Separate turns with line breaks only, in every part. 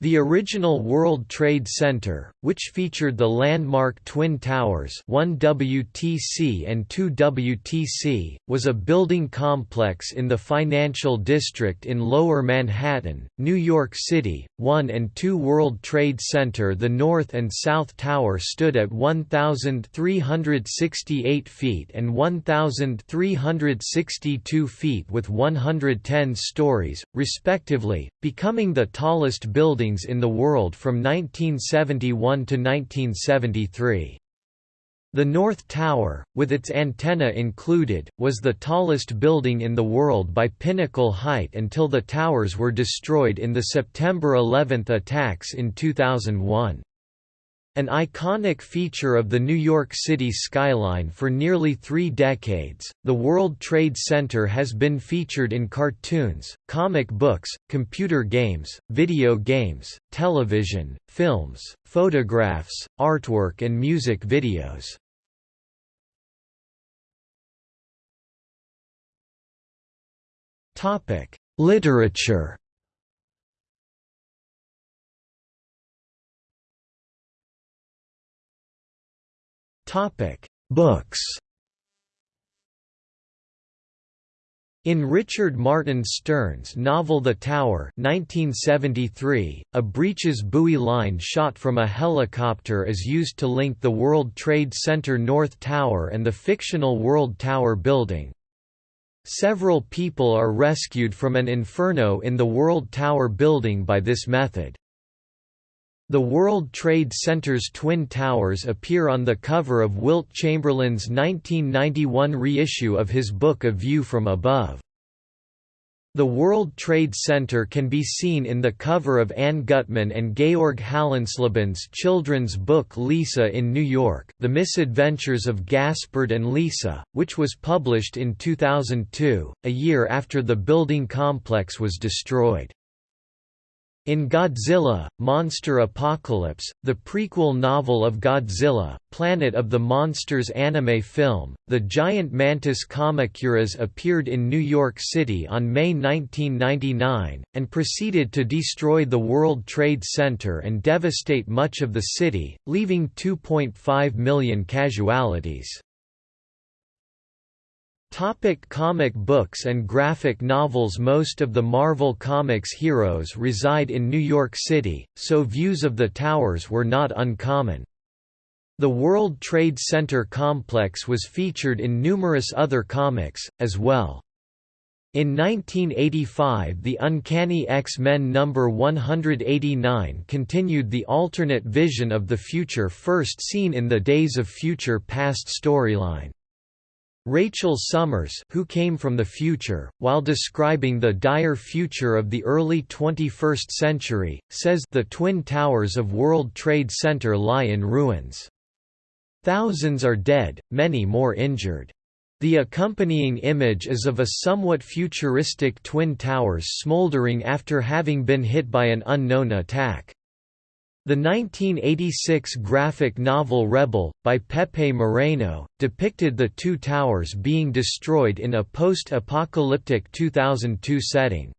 The original World Trade Center, which featured the landmark Twin Towers 1WTC and 2WTC, was a building complex in the financial district in Lower Manhattan, New York City. 1 and 2 World Trade Center The North and South Tower stood at 1,368 feet and 1,362 feet with 110 stories, respectively, becoming the tallest building in the world from 1971 to 1973. The North Tower, with its antenna included, was the tallest building in the world by pinnacle height until the towers were destroyed in the September 11 attacks in 2001. An iconic feature of the New York City skyline for nearly three decades, the World Trade Center has been featured in cartoons, comic books, computer games, video games, television, films, photographs, artwork and music videos. Literature Topic: Books. In Richard Martin Stern's novel The Tower 1973, a breeches buoy line shot from a helicopter is used to link the World Trade Center North Tower and the fictional World Tower building. Several people are rescued from an inferno in the World Tower building by this method. The World Trade Center's Twin Towers appear on the cover of Wilt Chamberlain's 1991 reissue of his book A View from Above. The World Trade Center can be seen in the cover of Anne Gutman and Georg Hallensleben's children's book Lisa in New York The Misadventures of Gaspard and Lisa, which was published in 2002, a year after the building complex was destroyed. In Godzilla, Monster Apocalypse, the prequel novel of Godzilla, Planet of the Monsters anime film, the giant mantis Kamacuras appeared in New York City on May 1999, and proceeded to destroy the World Trade Center and devastate much of the city, leaving 2.5 million casualties. Topic comic books and graphic novels Most of the Marvel Comics heroes reside in New York City, so views of the towers were not uncommon. The World Trade Center complex was featured in numerous other comics, as well. In 1985 the Uncanny X-Men number 189 continued the alternate vision of the future first seen in the Days of Future Past storyline. Rachel Summers who came from the future, while describing the dire future of the early 21st century, says the Twin Towers of World Trade Center lie in ruins. Thousands are dead, many more injured. The accompanying image is of a somewhat futuristic Twin Towers smoldering after having been hit by an unknown attack. The 1986 graphic novel Rebel, by Pepe Moreno, depicted the two towers being destroyed in a post-apocalyptic 2002 setting.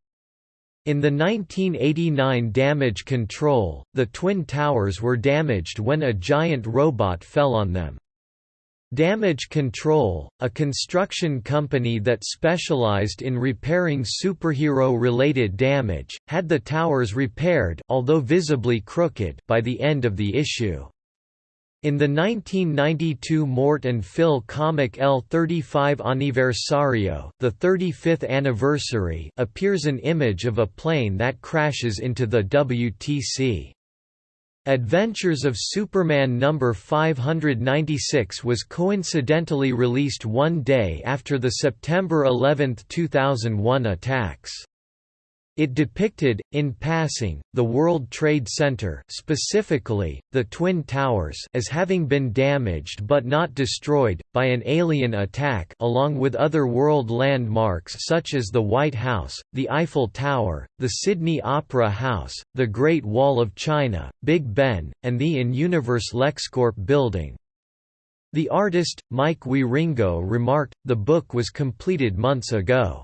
In the 1989 Damage Control, the Twin Towers were damaged when a giant robot fell on them. Damage Control, a construction company that specialized in repairing superhero-related damage, had the towers repaired although visibly crooked by the end of the issue. In the 1992 Mort and Phil comic L35 Aniversario the 35th anniversary appears an image of a plane that crashes into the WTC. Adventures of Superman No. 596 was coincidentally released one day after the September 11, 2001 attacks. It depicted, in passing, the World Trade Center specifically, the Twin Towers as having been damaged but not destroyed, by an alien attack along with other world landmarks such as the White House, the Eiffel Tower, the Sydney Opera House, the Great Wall of China, Big Ben, and the in-universe LexCorp building. The artist, Mike Wieringo remarked, the book was completed months ago.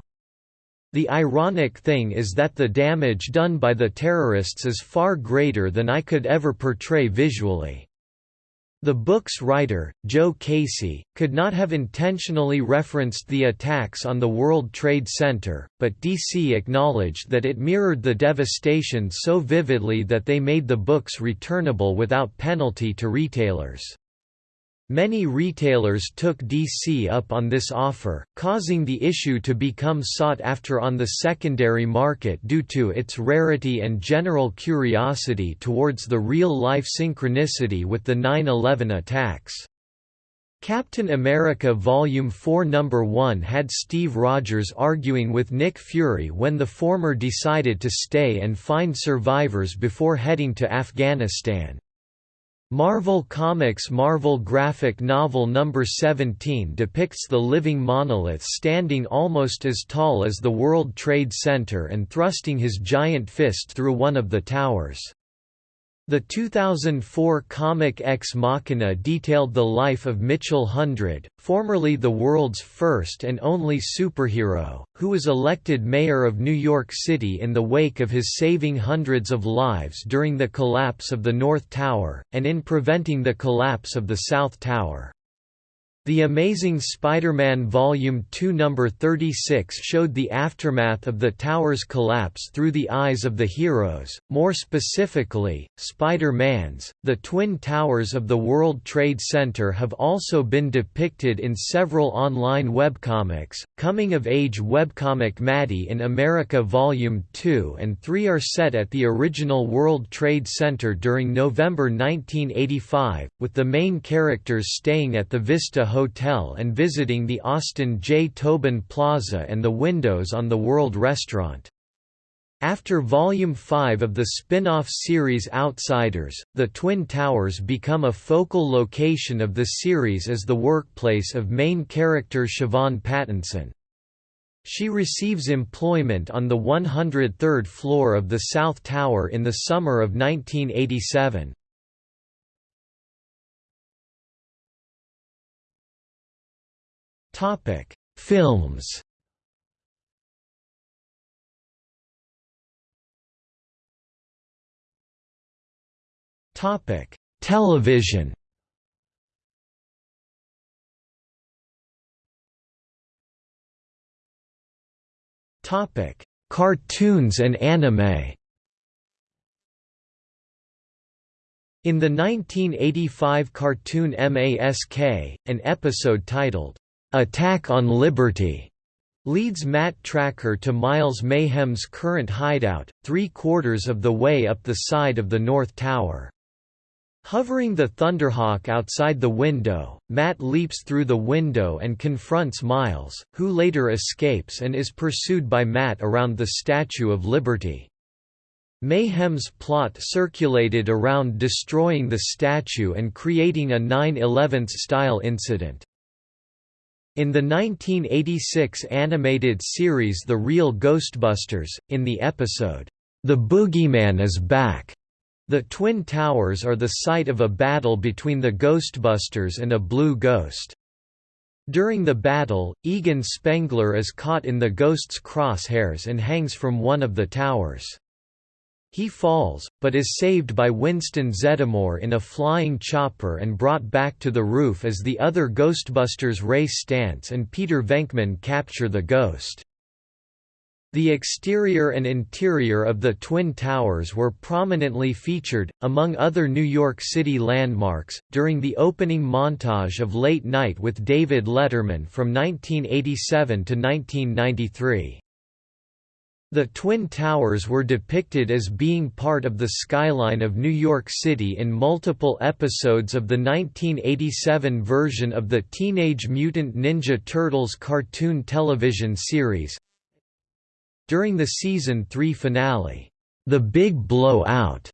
The ironic thing is that the damage done by the terrorists is far greater than I could ever portray visually. The book's writer, Joe Casey, could not have intentionally referenced the attacks on the World Trade Center, but DC acknowledged that it mirrored the devastation so vividly that they made the books returnable without penalty to retailers. Many retailers took DC up on this offer, causing the issue to become sought after on the secondary market due to its rarity and general curiosity towards the real-life synchronicity with the 9-11 attacks. Captain America Volume 4 No. 1 had Steve Rogers arguing with Nick Fury when the former decided to stay and find survivors before heading to Afghanistan. Marvel Comics Marvel graphic novel number 17 depicts the living monolith standing almost as tall as the World Trade Center and thrusting his giant fist through one of the towers. The 2004 comic Ex Machina detailed the life of Mitchell Hundred, formerly the world's first and only superhero, who was elected mayor of New York City in the wake of his saving hundreds of lives during the collapse of the North Tower, and in preventing the collapse of the South Tower. The Amazing Spider-Man Volume 2 number 36 showed the aftermath of the tower's collapse through the eyes of the heroes, more specifically, Spider-Man's. The Twin Towers of the World Trade Center have also been depicted in several online webcomics. Coming-of-age webcomic Maddie in America Volume 2 and 3 are set at the original World Trade Center during November 1985, with the main characters staying at the Vista Hotel and visiting the Austin J. Tobin Plaza and the windows on the World Restaurant. After Volume 5 of the spin-off series Outsiders, the Twin Towers become a focal location of the series as the workplace of main character Siobhan Pattinson. She receives employment on the 103rd floor of the South Tower in the summer of 1987. Topic: Films. Topic: Television. Topic: Cartoons and anime. In the 1985 cartoon Mask, an episode titled, Attack on Liberty leads Matt Tracker to Miles Mayhem's current hideout, three-quarters of the way up the side of the North Tower. Hovering the Thunderhawk outside the window, Matt leaps through the window and confronts Miles, who later escapes and is pursued by Matt around the Statue of Liberty. Mayhem's plot circulated around destroying the statue and creating a 9-11 style incident. In the 1986 animated series The Real Ghostbusters, in the episode, The Boogeyman is Back, the Twin Towers are the site of a battle between the Ghostbusters and a blue ghost. During the battle, Egon Spengler is caught in the ghost's crosshairs and hangs from one of the towers. He falls, but is saved by Winston Zeddemore in a flying chopper and brought back to the roof as the other Ghostbusters Ray Stantz and Peter Venkman capture the ghost. The exterior and interior of the Twin Towers were prominently featured, among other New York City landmarks, during the opening montage of Late Night with David Letterman from 1987 to 1993. The Twin Towers were depicted as being part of the skyline of New York City in multiple episodes of the 1987 version of the Teenage Mutant Ninja Turtles cartoon television series. During the season 3 finale, The Big Blowout,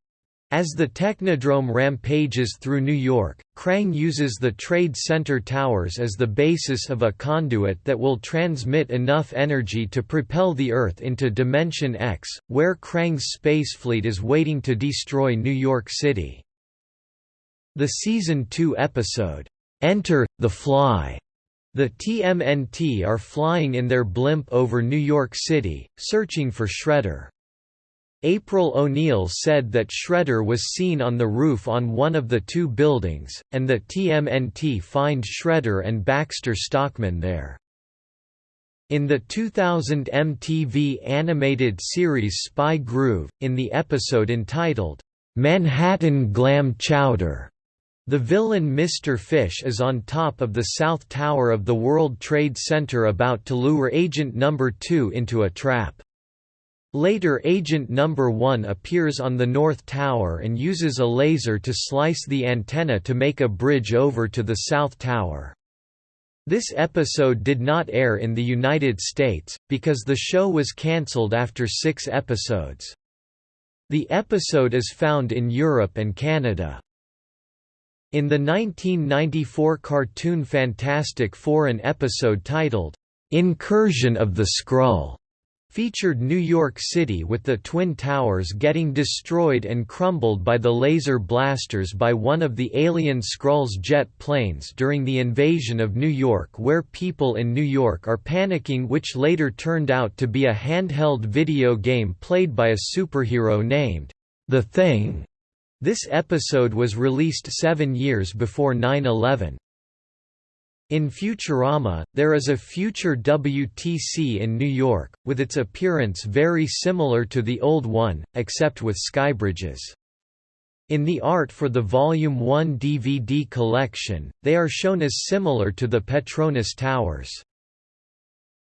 as the Technodrome rampages through New York, Krang uses the Trade Center towers as the basis of a conduit that will transmit enough energy to propel the Earth into Dimension X, where Krang's spacefleet is waiting to destroy New York City. The Season 2 episode, Enter, the Fly, The TMNT are flying in their blimp over New York City, searching for Shredder. April O'Neil said that Shredder was seen on the roof on one of the two buildings, and that TMNT find Shredder and Baxter Stockman there. In the 2000 MTV animated series Spy Groove, in the episode entitled, "'Manhattan Glam Chowder' The villain Mr. Fish is on top of the South Tower of the World Trade Center about to lure Agent No. 2 into a trap. Later Agent No. 1 appears on the North Tower and uses a laser to slice the antenna to make a bridge over to the South Tower. This episode did not air in the United States, because the show was cancelled after six episodes. The episode is found in Europe and Canada. In the 1994 cartoon Fantastic Four an episode titled, "'Incursion of the Skrull' featured New York City with the Twin Towers getting destroyed and crumbled by the laser blasters by one of the alien Skrull's jet planes during the invasion of New York where people in New York are panicking which later turned out to be a handheld video game played by a superhero named, The Thing. This episode was released seven years before 9-11. In Futurama, there is a future WTC in New York, with its appearance very similar to the old one, except with skybridges. In the art for the Volume 1 DVD collection, they are shown as similar to the Petronas Towers.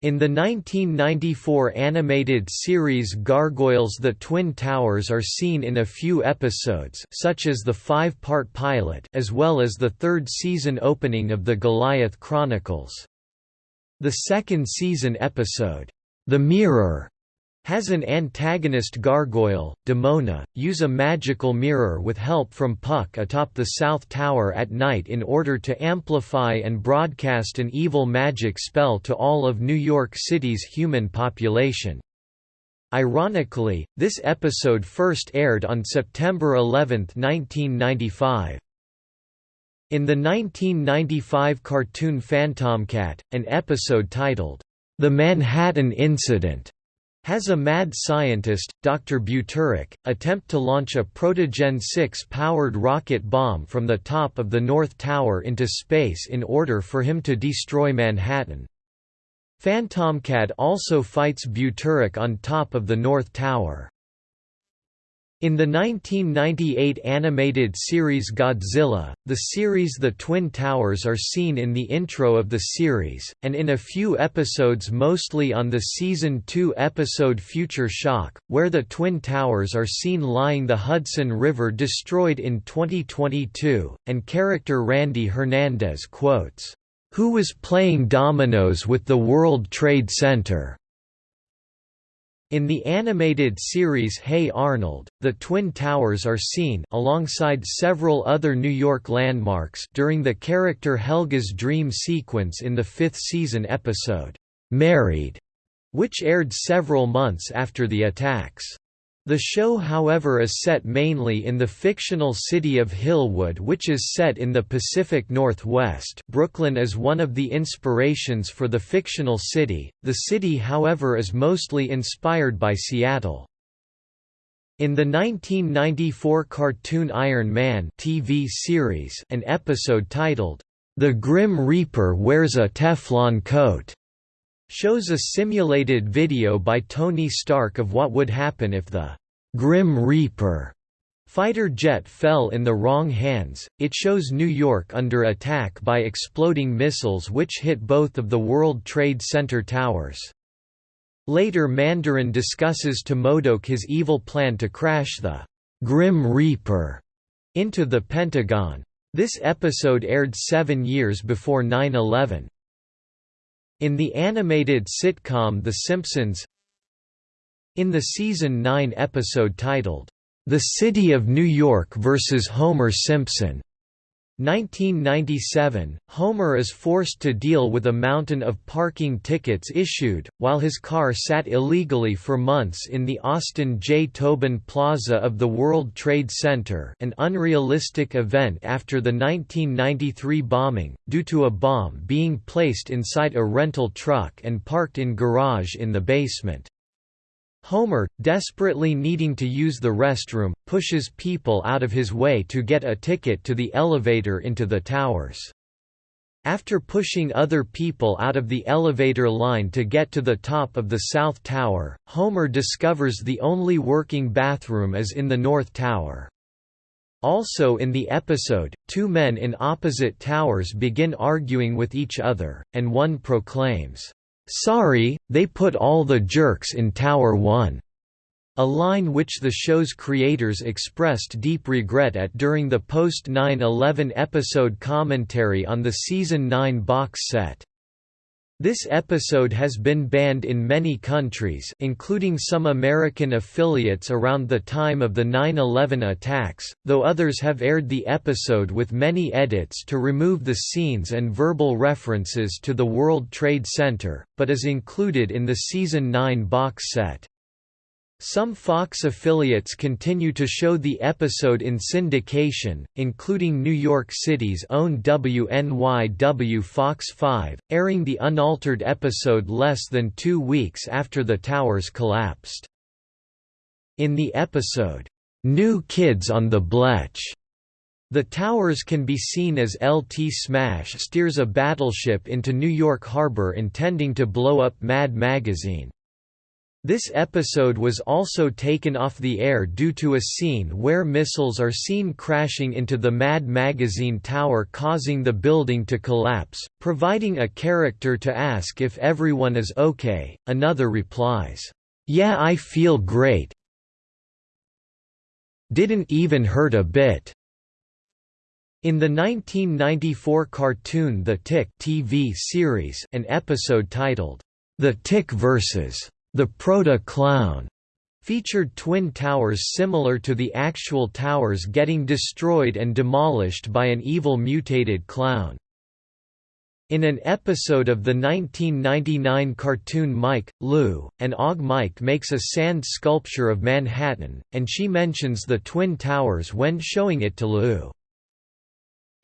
In the 1994 animated series Gargoyles the Twin Towers are seen in a few episodes such as the five-part pilot as well as the third season opening of the Goliath Chronicles. The second season episode, The Mirror, has an antagonist gargoyle, Demona, use a magical mirror with help from Puck atop the South Tower at night in order to amplify and broadcast an evil magic spell to all of New York City's human population. Ironically, this episode first aired on September 11, 1995. In the 1995 cartoon Phantomcat, an episode titled, The Manhattan Incident has a mad scientist, Dr. Buturik, attempt to launch a Protogen 6-powered rocket bomb from the top of the North Tower into space in order for him to destroy Manhattan. Phantomcat also fights Buturik on top of the North Tower. In the 1998 animated series Godzilla, the series The Twin Towers are seen in the intro of the series, and in a few episodes mostly on the Season 2 episode Future Shock, where the Twin Towers are seen lying the Hudson River destroyed in 2022, and character Randy Hernandez quotes, "'Who was playing dominoes with the World Trade Center?' In the animated series Hey Arnold, the Twin Towers are seen alongside several other New York landmarks during the character Helga's dream sequence in the fifth season episode, Married, which aired several months after the attacks. The show however is set mainly in the fictional city of Hillwood which is set in the Pacific Northwest Brooklyn is one of the inspirations for the fictional city, the city however is mostly inspired by Seattle. In the 1994 cartoon Iron Man TV series an episode titled, The Grim Reaper Wears a Teflon Coat shows a simulated video by Tony Stark of what would happen if the Grim Reaper fighter jet fell in the wrong hands. It shows New York under attack by exploding missiles which hit both of the World Trade Center towers. Later Mandarin discusses to MODOK his evil plan to crash the Grim Reaper into the Pentagon. This episode aired seven years before 9-11. In the animated sitcom The Simpsons In the season 9 episode titled, The City of New York vs. Homer Simpson, 1997, Homer is forced to deal with a mountain of parking tickets issued, while his car sat illegally for months in the Austin J. Tobin Plaza of the World Trade Center an unrealistic event after the 1993 bombing, due to a bomb being placed inside a rental truck and parked in garage in the basement. Homer, desperately needing to use the restroom, pushes people out of his way to get a ticket to the elevator into the towers. After pushing other people out of the elevator line to get to the top of the South Tower, Homer discovers the only working bathroom is in the North Tower. Also in the episode, two men in opposite towers begin arguing with each other, and one proclaims, Sorry, they put all the jerks in Tower 1. A line which the show's creators expressed deep regret at during the post 9-11 episode commentary on the Season 9 box set. This episode has been banned in many countries including some American affiliates around the time of the 9-11 attacks, though others have aired the episode with many edits to remove the scenes and verbal references to the World Trade Center, but is included in the Season 9 box set. Some Fox affiliates continue to show the episode in syndication, including New York City's own WNYW Fox 5, airing the unaltered episode less than two weeks after the towers collapsed. In the episode, "'New Kids on the Blech' The towers can be seen as LT Smash steers a battleship into New York Harbor intending to blow up Mad Magazine. This episode was also taken off the air due to a scene where missiles are seen crashing into the Mad Magazine tower causing the building to collapse, providing a character to ask if everyone is okay, another replies, "'Yeah I feel great didn't even hurt a bit." In the 1994 cartoon The Tick TV series, an episode titled, The Tick vs. The Proto-Clown featured twin towers similar to the actual towers getting destroyed and demolished by an evil mutated clown. In an episode of the 1999 cartoon Mike, Lou, and Og Mike makes a sand sculpture of Manhattan, and she mentions the Twin Towers when showing it to Lou.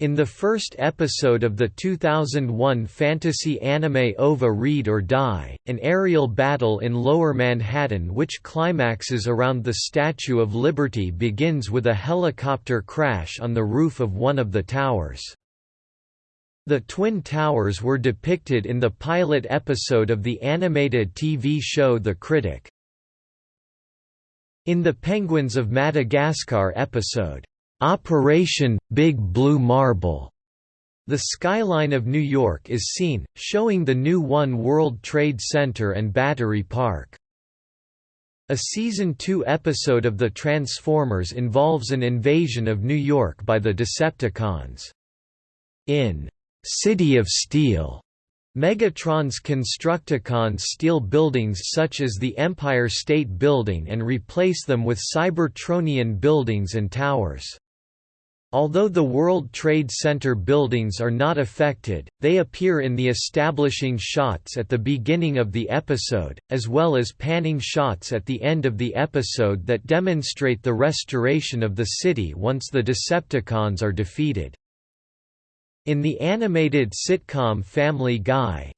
In the first episode of the 2001 fantasy anime OVA Read or Die, an aerial battle in Lower Manhattan which climaxes around the Statue of Liberty begins with a helicopter crash on the roof of one of the towers. The Twin Towers were depicted in the pilot episode of the animated TV show The Critic. In the Penguins of Madagascar episode, Operation Big Blue Marble. The skyline of New York is seen, showing the new One World Trade Center and Battery Park. A Season 2 episode of The Transformers involves an invasion of New York by the Decepticons. In City of Steel, Megatron's Constructicons steal buildings such as the Empire State Building and replace them with Cybertronian buildings and towers. Although the World Trade Center buildings are not affected, they appear in the establishing shots at the beginning of the episode, as well as panning shots at the end of the episode that demonstrate the restoration of the city once the Decepticons are defeated. In the animated sitcom Family Guy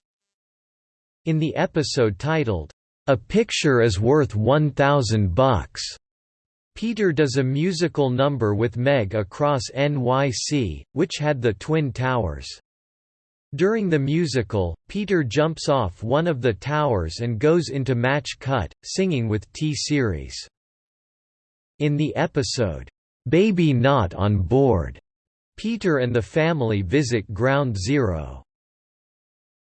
In the episode titled, A Picture is Worth 1,000 Bucks Peter does a musical number with Meg across NYC, which had the Twin Towers. During the musical, Peter jumps off one of the towers and goes into match cut, singing with T-Series. In the episode, "'Baby Not on Board' Peter and the family visit Ground Zero.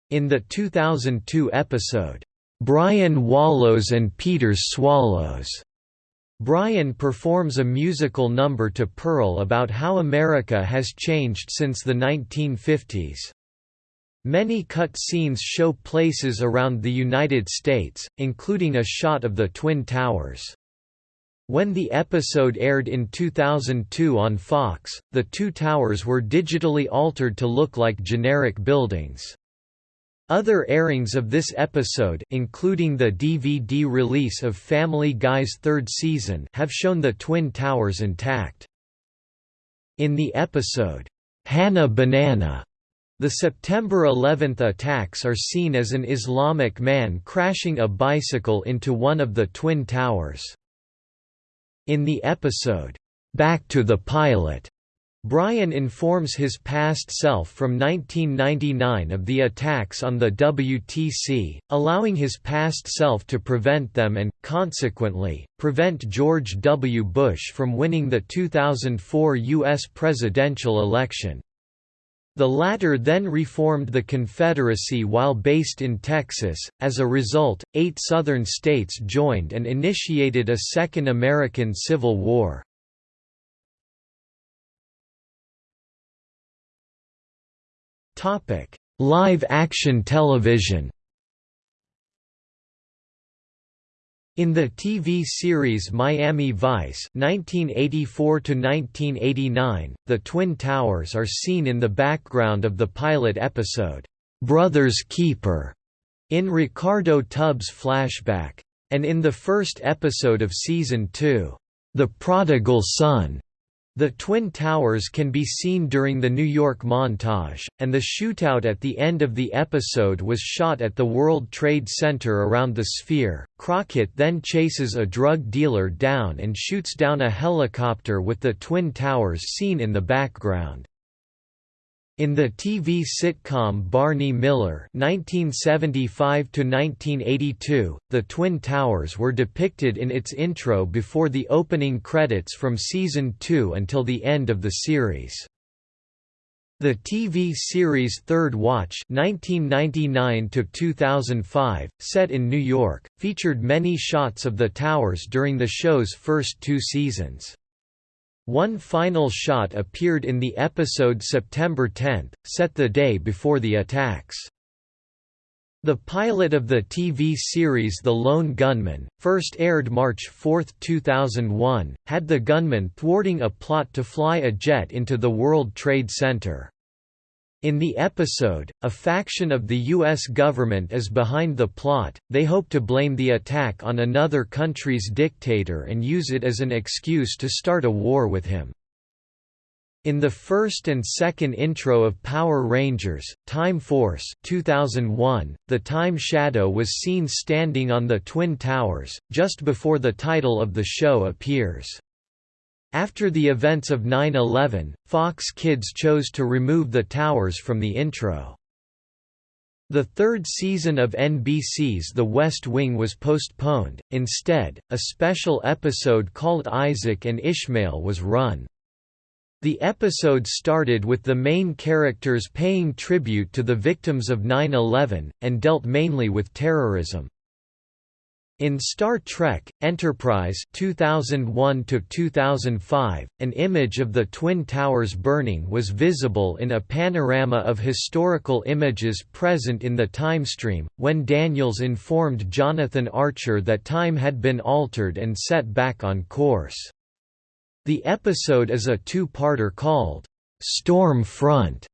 In the 2002 episode, "'Brian Wallows and Peter Swallows' Brian performs a musical number to Pearl about how America has changed since the 1950s. Many cut scenes show places around the United States, including a shot of the Twin Towers. When the episode aired in 2002 on Fox, the two towers were digitally altered to look like generic buildings. Other airings of this episode including the DVD release of Family Guy's third season have shown the Twin Towers intact. In the episode, Hannah Banana, the September 11 attacks are seen as an Islamic man crashing a bicycle into one of the Twin Towers. In the episode, Back to the Pilot, Brian informs his past self from 1999 of the attacks on the WTC, allowing his past self to prevent them and, consequently, prevent George W. Bush from winning the 2004 U.S. presidential election. The latter then reformed the Confederacy while based in Texas. As a result, eight Southern states joined and initiated a Second American Civil War. Live action television In the TV series Miami Vice (1984–1989), the Twin Towers are seen in the background of the pilot episode "Brother's Keeper" in Ricardo Tubbs' flashback, and in the first episode of season two, "The Prodigal Son." The Twin Towers can be seen during the New York montage, and the shootout at the end of the episode was shot at the World Trade Center around the Sphere. Crockett then chases a drug dealer down and shoots down a helicopter with the Twin Towers seen in the background. In the TV sitcom Barney Miller (1975–1982), the Twin Towers were depicted in its intro before the opening credits from season 2 until the end of the series. The TV series Third Watch (1999–2005), set in New York, featured many shots of the towers during the show's first two seasons. One final shot appeared in the episode September 10, set the day before the attacks. The pilot of the TV series The Lone Gunman, first aired March 4, 2001, had the gunman thwarting a plot to fly a jet into the World Trade Center. In the episode, a faction of the U.S. government is behind the plot, they hope to blame the attack on another country's dictator and use it as an excuse to start a war with him. In the first and second intro of Power Rangers, Time Force 2001, the Time Shadow was seen standing on the Twin Towers, just before the title of the show appears. After the events of 9-11, Fox Kids chose to remove the towers from the intro. The third season of NBC's The West Wing was postponed, instead, a special episode called Isaac and Ishmael was run. The episode started with the main characters paying tribute to the victims of 9-11, and dealt mainly with terrorism. In Star Trek: Enterprise (2001–2005), an image of the Twin Towers burning was visible in a panorama of historical images present in the time stream. When Daniels informed Jonathan Archer that time had been altered and set back on course, the episode is a two-parter called "Storm Front."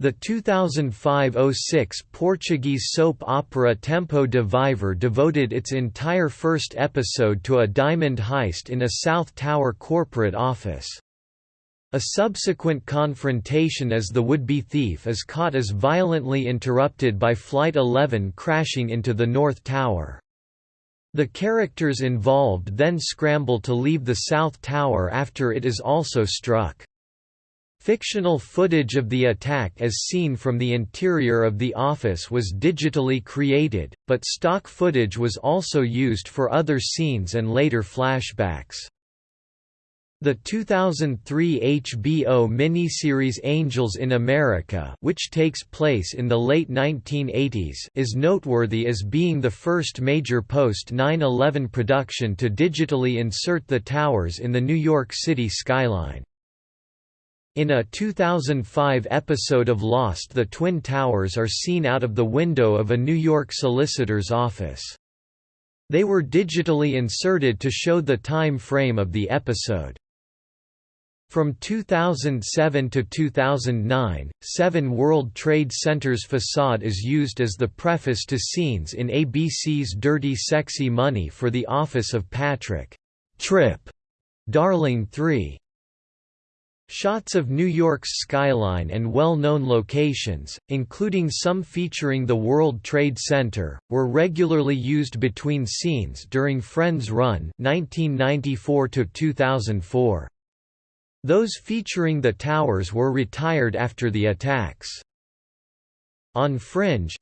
The 2005–06 Portuguese soap opera Tempo de Viver devoted its entire first episode to a diamond heist in a South Tower corporate office. A subsequent confrontation as the would-be thief is caught is violently interrupted by Flight 11 crashing into the North Tower. The characters involved then scramble to leave the South Tower after it is also struck. Fictional footage of the attack as seen from the interior of the office was digitally created, but stock footage was also used for other scenes and later flashbacks. The 2003 HBO miniseries Angels in America which takes place in the late 1980s is noteworthy as being the first major post-9-11 production to digitally insert the towers in the New York City skyline. In a 2005 episode of Lost the Twin Towers are seen out of the window of a New York solicitor's office. They were digitally inserted to show the time frame of the episode. From 2007 to 2009, Seven World Trade Center's facade is used as the preface to scenes in ABC's Dirty Sexy Money for the office of Patrick Trip Darling 3. Shots of New York's skyline and well-known locations, including some featuring the World Trade Center, were regularly used between scenes during Friends Run 1994 2004. Those featuring the towers were retired after the attacks. On Fringe,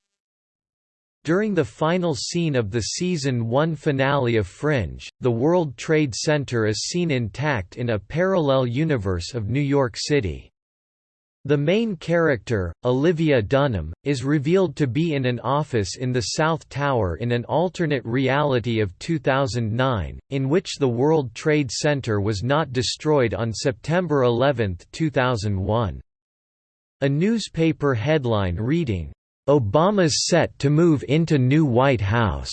during the final scene of the season 1 finale of Fringe, the World Trade Center is seen intact in a parallel universe of New York City. The main character, Olivia Dunham, is revealed to be in an office in the South Tower in an alternate reality of 2009, in which the World Trade Center was not destroyed on September 11, 2001. A newspaper headline reading, Obama's set to move into new White House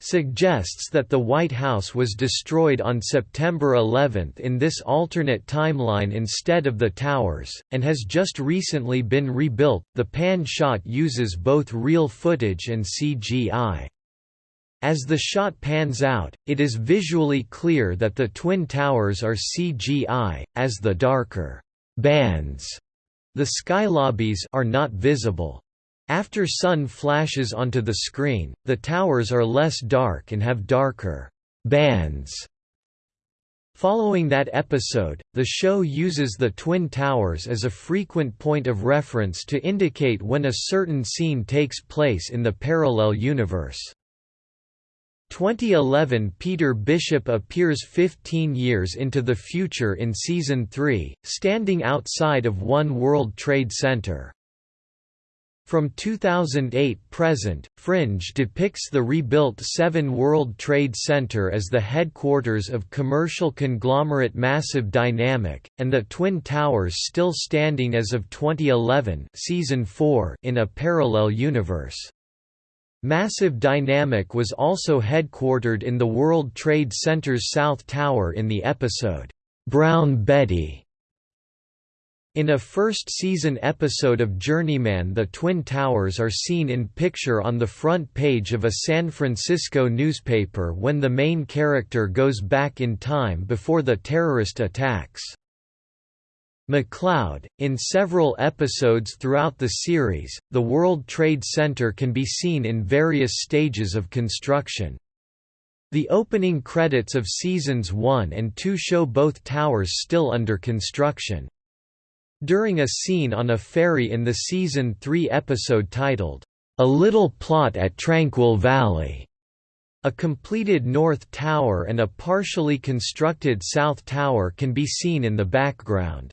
suggests that the White House was destroyed on September 11 in this alternate timeline instead of the towers, and has just recently been rebuilt. The pan shot uses both real footage and CGI. As the shot pans out, it is visually clear that the Twin Towers are CGI, as the darker bands, the skylobbies, are not visible. After sun flashes onto the screen, the towers are less dark and have darker bands. Following that episode, the show uses the Twin Towers as a frequent point of reference to indicate when a certain scene takes place in the parallel universe. 2011 Peter Bishop appears 15 years into the future in Season 3, standing outside of One World Trade Center. From 2008 present, Fringe depicts the rebuilt Seven World Trade Center as the headquarters of commercial conglomerate Massive Dynamic, and the Twin Towers still standing as of 2011 season 4 in a parallel universe. Massive Dynamic was also headquartered in the World Trade Center's South Tower in the episode, "'Brown Betty' In a first-season episode of Journeyman the Twin Towers are seen in picture on the front page of a San Francisco newspaper when the main character goes back in time before the terrorist attacks. McCloud, in several episodes throughout the series, the World Trade Center can be seen in various stages of construction. The opening credits of seasons 1 and 2 show both towers still under construction. During a scene on a ferry in the season 3 episode titled, A Little Plot at Tranquil Valley, a completed North Tower and a partially constructed South Tower can be seen in the background.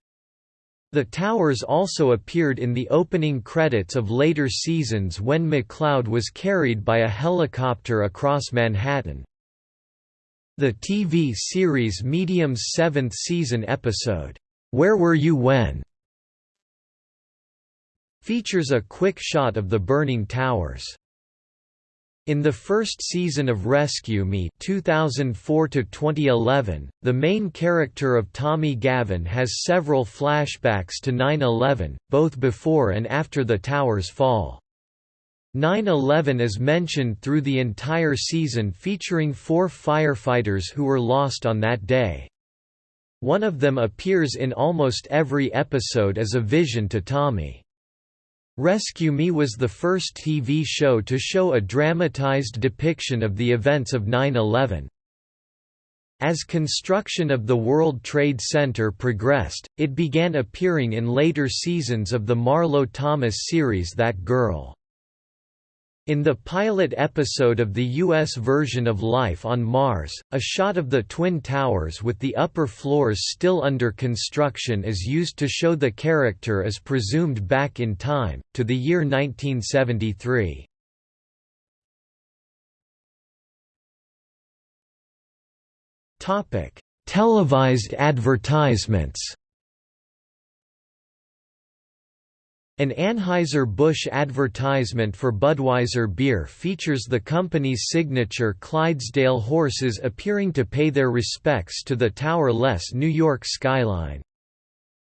The towers also appeared in the opening credits of later seasons when McCloud was carried by a helicopter across Manhattan. The TV series Medium's seventh season episode, Where Were You When? Features a quick shot of the burning towers. In the first season of Rescue Me 2004 2011, the main character of Tommy Gavin has several flashbacks to 9-11, both before and after the towers fall. 9-11 is mentioned through the entire season featuring four firefighters who were lost on that day. One of them appears in almost every episode as a vision to Tommy. Rescue Me was the first TV show to show a dramatized depiction of the events of 9-11. As construction of the World Trade Center progressed, it began appearing in later seasons of the Marlo Thomas series That Girl. In the pilot episode of the U.S. version of Life on Mars, a shot of the Twin Towers with the upper floors still under construction is used to show the character as presumed back in time, to the year 1973. Televised advertisements An Anheuser-Busch advertisement for Budweiser beer features the company's signature Clydesdale horses appearing to pay their respects to the tower-less New York skyline.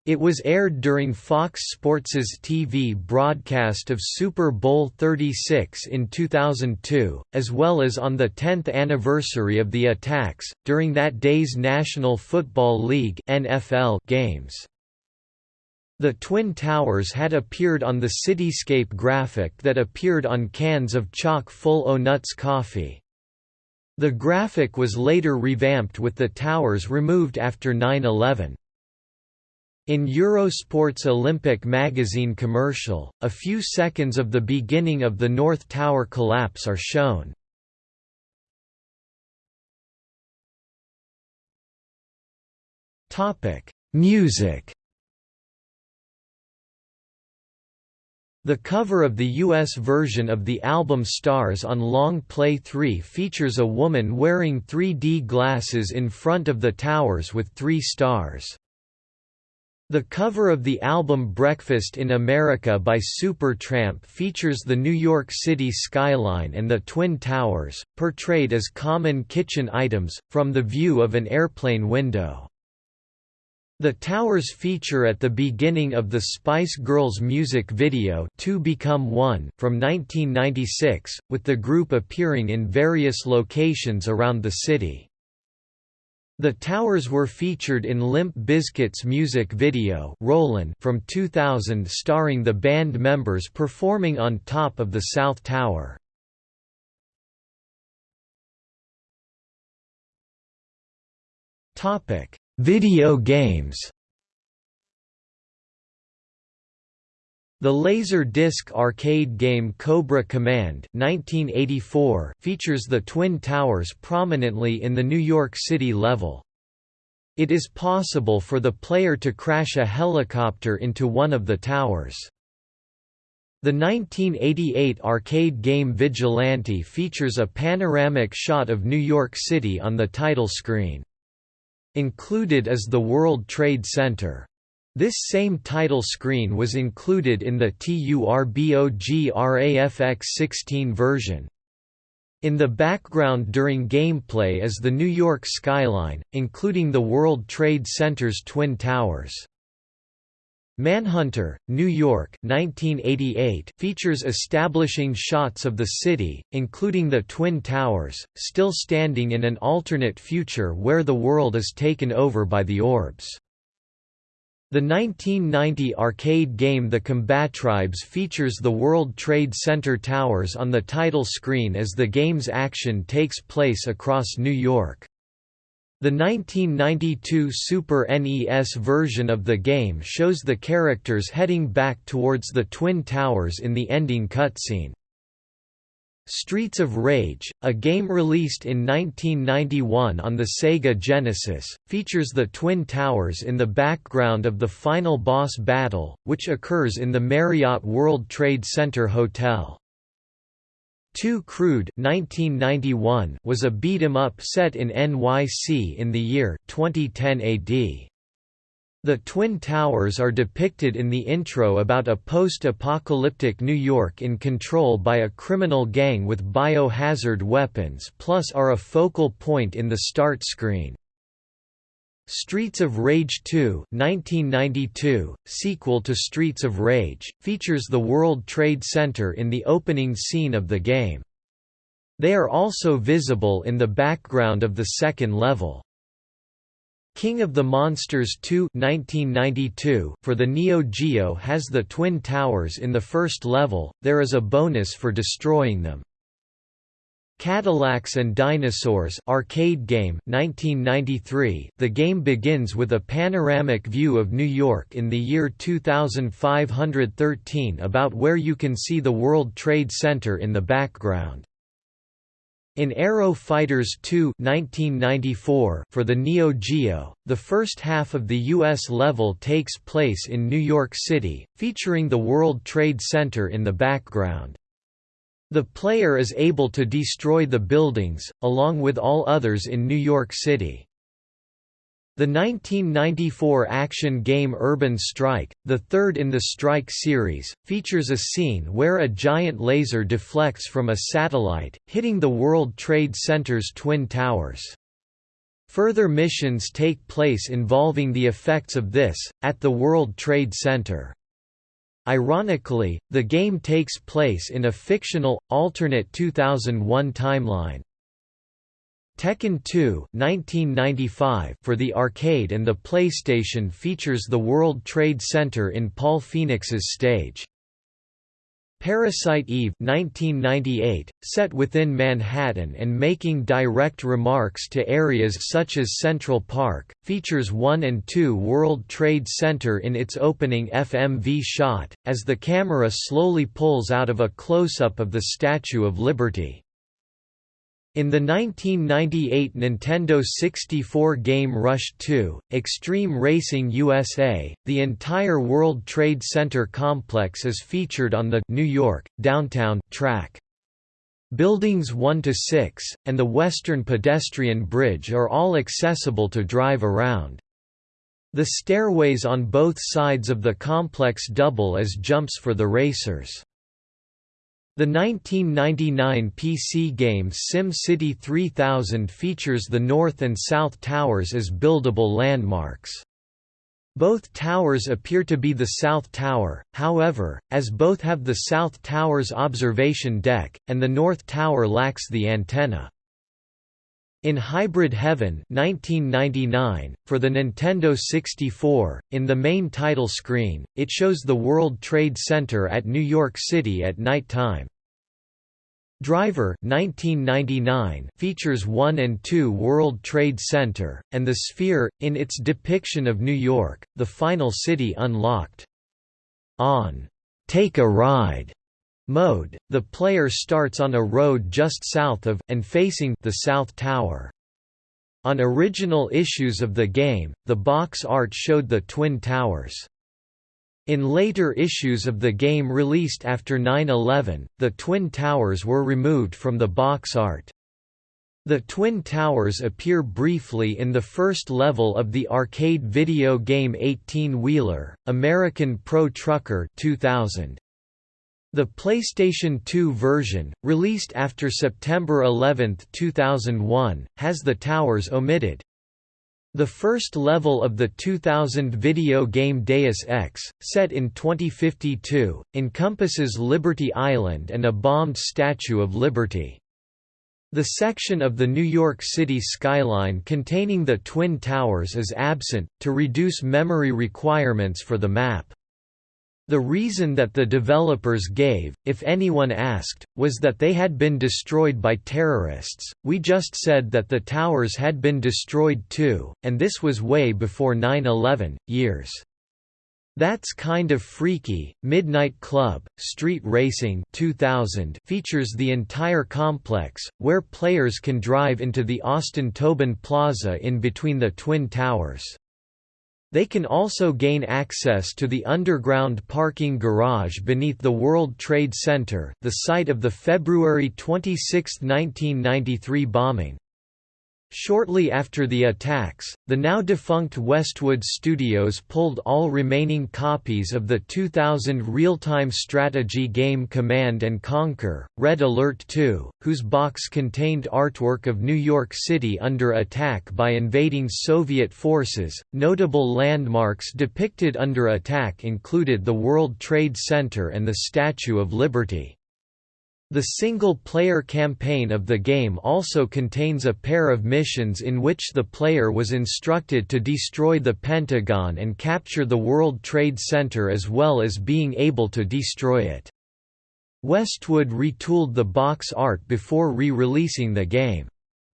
It was aired during Fox Sports's TV broadcast of Super Bowl XXXVI in 2002, as well as on the 10th anniversary of the attacks, during that day's National Football League (NFL) games. The Twin Towers had appeared on the cityscape graphic that appeared on cans of chock-full O-Nuts coffee. The graphic was later revamped with the towers removed after 9-11. In Eurosport's Olympic magazine commercial, a few seconds of the beginning of the North Tower collapse are shown. Music The cover of the US version of the album Stars on Long Play 3 features a woman wearing 3D glasses in front of the towers with three stars. The cover of the album Breakfast in America by Supertramp features the New York City skyline and the Twin Towers, portrayed as common kitchen items, from the view of an airplane window. The towers feature at the beginning of the Spice Girls music video Two Become One from 1996, with the group appearing in various locations around the city. The towers were featured in Limp Bizkit's music video Rollin' from 2000 starring the band members performing on top of the South Tower. Topic Video games The Laser-disc arcade game Cobra Command 1984 features the Twin Towers prominently in the New York City level. It is possible for the player to crash a helicopter into one of the towers. The 1988 arcade game Vigilante features a panoramic shot of New York City on the title screen. Included is the World Trade Center. This same title screen was included in the TURBOGRAFX 16 version. In the background during gameplay is the New York skyline, including the World Trade Center's Twin Towers. Manhunter, New York 1988 features establishing shots of the city, including the Twin Towers, still standing in an alternate future where the world is taken over by the orbs. The 1990 arcade game The Combatribes features the World Trade Center towers on the title screen as the game's action takes place across New York. The 1992 Super NES version of the game shows the characters heading back towards the Twin Towers in the ending cutscene. Streets of Rage, a game released in 1991 on the Sega Genesis, features the Twin Towers in the background of the final boss battle, which occurs in the Marriott World Trade Center Hotel. Two Crude 1991 was a beat-em-up set in NYC in the year 2010 AD. The Twin Towers are depicted in the intro about a post-apocalyptic New York in control by a criminal gang with biohazard weapons plus are a focal point in the start screen. Streets of Rage 2 1992, sequel to Streets of Rage, features the World Trade Center in the opening scene of the game. They are also visible in the background of the second level. King of the Monsters 2 1992 for the Neo Geo has the Twin Towers in the first level, there is a bonus for destroying them. Cadillacs and Dinosaurs arcade game 1993 The game begins with a panoramic view of New York in the year 2513 about where you can see the World Trade Center in the background. In Aero Fighters 2 1994 for the Neo Geo, the first half of the U.S. level takes place in New York City, featuring the World Trade Center in the background. The player is able to destroy the buildings, along with all others in New York City. The 1994 action game Urban Strike, the third in the Strike series, features a scene where a giant laser deflects from a satellite, hitting the World Trade Center's Twin Towers. Further missions take place involving the effects of this, at the World Trade Center. Ironically, the game takes place in a fictional, alternate 2001 timeline. Tekken 2 1995 for the arcade and the PlayStation features the World Trade Center in Paul Phoenix's stage. Parasite Eve 1998, set within Manhattan and making direct remarks to areas such as Central Park, features 1 and 2 World Trade Center in its opening FMV shot, as the camera slowly pulls out of a close-up of the Statue of Liberty. In the 1998 Nintendo 64 game Rush 2, Extreme Racing USA, the entire World Trade Center complex is featured on the New York, downtown, track. Buildings 1 to 6, and the Western Pedestrian Bridge are all accessible to drive around. The stairways on both sides of the complex double as jumps for the racers. The 1999 PC game SimCity 3000 features the North and South Towers as buildable landmarks. Both towers appear to be the South Tower, however, as both have the South Tower's observation deck, and the North Tower lacks the antenna. In Hybrid Heaven 1999, for the Nintendo 64, in the main title screen, it shows the World Trade Center at New York City at night time. Driver 1999 features 1 and 2 World Trade Center, and the Sphere, in its depiction of New York, the final city unlocked. On Take a Ride mode, the player starts on a road just south of, and facing, the South Tower. On original issues of the game, the box art showed the Twin Towers. In later issues of the game released after 9-11, the Twin Towers were removed from the box art. The Twin Towers appear briefly in the first level of the arcade video game 18-wheeler, American Pro Trucker 2000. The PlayStation 2 version, released after September 11, 2001, has the towers omitted. The first level of the 2000 video game Deus Ex, set in 2052, encompasses Liberty Island and a bombed Statue of Liberty. The section of the New York City skyline containing the Twin Towers is absent, to reduce memory requirements for the map. The reason that the developers gave, if anyone asked, was that they had been destroyed by terrorists. We just said that the towers had been destroyed too, and this was way before 9 11, years. That's Kind of Freaky, Midnight Club, Street Racing 2000 features the entire complex, where players can drive into the Austin Tobin Plaza in between the Twin Towers. They can also gain access to the underground parking garage beneath the World Trade Center, the site of the February 26, 1993 bombing. Shortly after the attacks, the now defunct Westwood Studios pulled all remaining copies of the 2000 real-time strategy game Command & Conquer, Red Alert 2, whose box contained artwork of New York City under attack by invading Soviet forces. Notable landmarks depicted under attack included the World Trade Center and the Statue of Liberty. The single-player campaign of the game also contains a pair of missions in which the player was instructed to destroy the Pentagon and capture the World Trade Center as well as being able to destroy it. Westwood retooled the box art before re-releasing the game.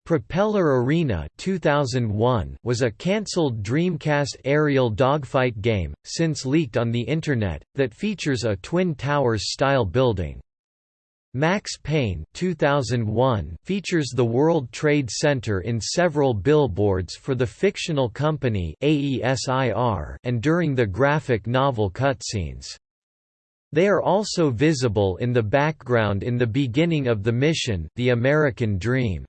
Propeller Arena 2001 was a cancelled Dreamcast aerial dogfight game, since leaked on the Internet, that features a Twin Towers-style building. Max Payne 2001 features the World Trade Center in several billboards for the fictional company AESIR and during the graphic novel cutscenes. They are also visible in the background in the beginning of the mission The American Dream.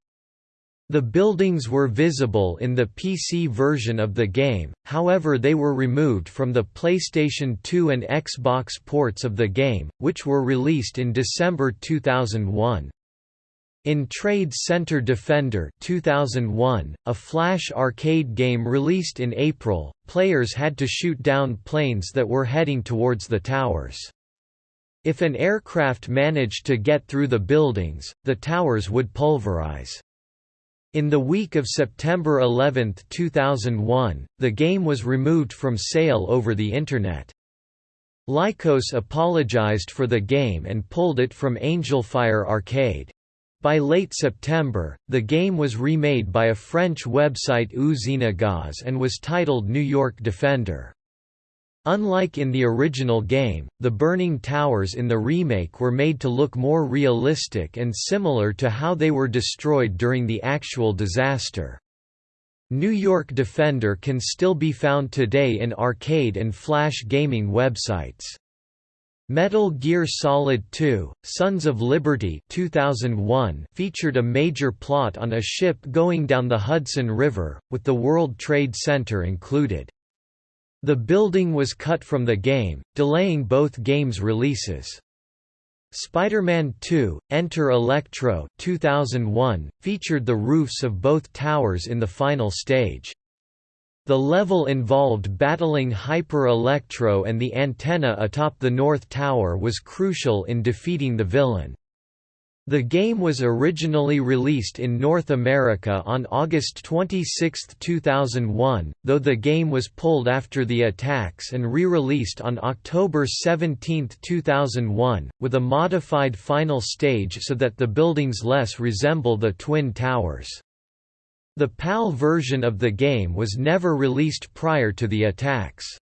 The buildings were visible in the PC version of the game, however they were removed from the PlayStation 2 and Xbox ports of the game, which were released in December 2001. In Trade Center Defender 2001, a Flash arcade game released in April, players had to shoot down planes that were heading towards the towers. If an aircraft managed to get through the buildings, the towers would pulverize. In the week of September 11, 2001, the game was removed from sale over the Internet. Lycos apologized for the game and pulled it from Angelfire Arcade. By late September, the game was remade by a French website Usine Gaz and was titled New York Defender. Unlike in the original game, the burning towers in the remake were made to look more realistic and similar to how they were destroyed during the actual disaster. New York Defender can still be found today in arcade and flash gaming websites. Metal Gear Solid 2: Sons of Liberty 2001 featured a major plot on a ship going down the Hudson River, with the World Trade Center included. The building was cut from the game, delaying both games' releases. Spider-Man 2: Enter Electro 2001 featured the roofs of both towers in the final stage. The level involved battling Hyper Electro and the antenna atop the North Tower was crucial in defeating the villain. The game was originally released in North America on August 26, 2001, though the game was pulled after the attacks and re-released on October 17, 2001, with a modified final stage so that the buildings less resemble the Twin Towers. The PAL version of the game was never released prior to the attacks.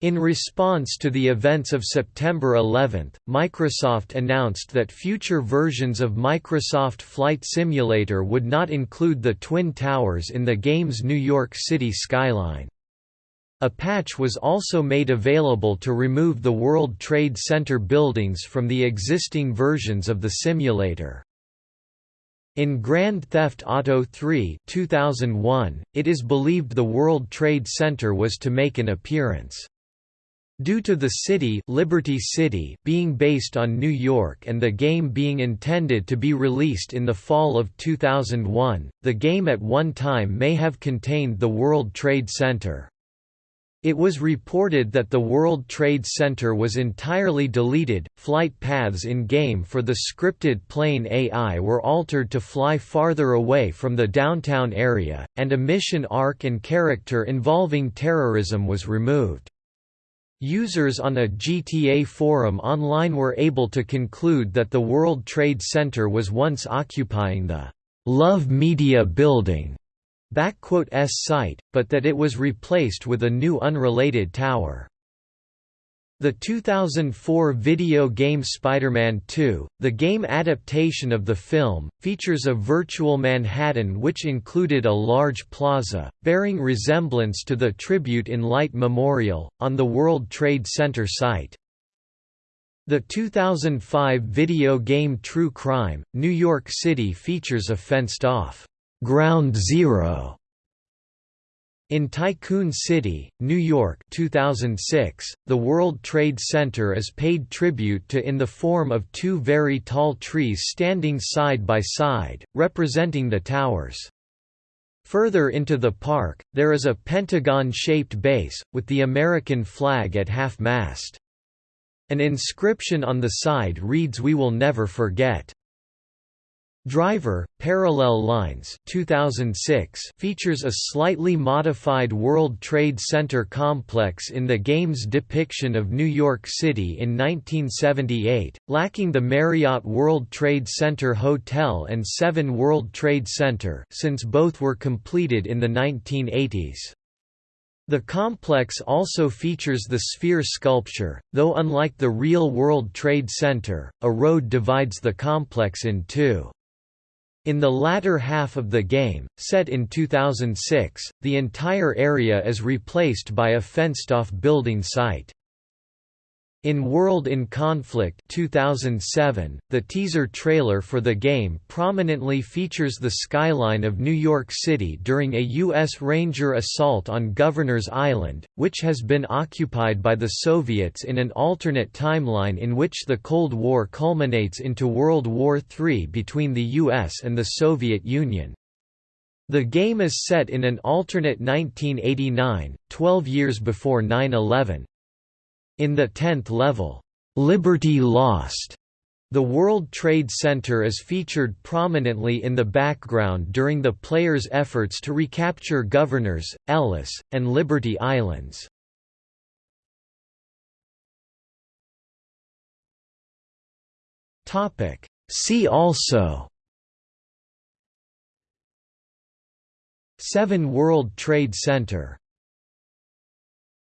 In response to the events of September 11, Microsoft announced that future versions of Microsoft Flight Simulator would not include the Twin Towers in the game's New York City skyline. A patch was also made available to remove the World Trade Center buildings from the existing versions of the simulator. In Grand Theft Auto 3 2001, it is believed the World Trade Center was to make an appearance. Due to the city, Liberty City being based on New York and the game being intended to be released in the fall of 2001, the game at one time may have contained the World Trade Center. It was reported that the World Trade Center was entirely deleted, flight paths in-game for the scripted plane AI were altered to fly farther away from the downtown area, and a mission arc and character involving terrorism was removed. Users on a GTA forum online were able to conclude that the World Trade Center was once occupying the Love Media building S site, but that it was replaced with a new unrelated tower. The 2004 video game Spider-Man 2, the game adaptation of the film, features a virtual Manhattan which included a large plaza, bearing resemblance to the Tribute in Light Memorial, on the World Trade Center site. The 2005 video game True Crime, New York City features a fenced-off, "'Ground Zero in Tycoon City, New York 2006, the World Trade Center is paid tribute to in the form of two very tall trees standing side by side, representing the towers. Further into the park, there is a pentagon-shaped base, with the American flag at half-mast. An inscription on the side reads We will never forget. Driver, Parallel Lines 2006 features a slightly modified World Trade Center complex in the game's depiction of New York City in 1978, lacking the Marriott World Trade Center Hotel and Seven World Trade Center since both were completed in the 1980s. The complex also features the sphere sculpture, though unlike the real World Trade Center, a road divides the complex in two. In the latter half of the game, set in 2006, the entire area is replaced by a fenced-off building site. In World in Conflict 2007, the teaser trailer for the game prominently features the skyline of New York City during a U.S. Ranger assault on Governor's Island, which has been occupied by the Soviets in an alternate timeline in which the Cold War culminates into World War III between the U.S. and the Soviet Union. The game is set in an alternate 1989, 12 years before 9-11. In the tenth level, "'Liberty Lost' The World Trade Center is featured prominently in the background during the player's efforts to recapture Governors, Ellis, and Liberty Islands. See also. 7 World Trade Center